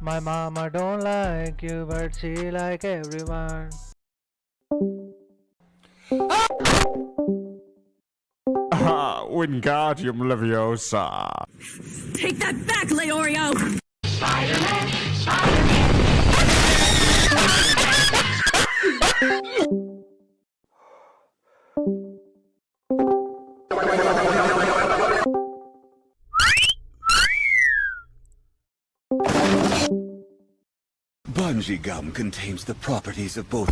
My mama don't like you, but she like everyone. Ah, Wingardium Leviosa. Take that back, Leorio! Bungee gum contains the properties of both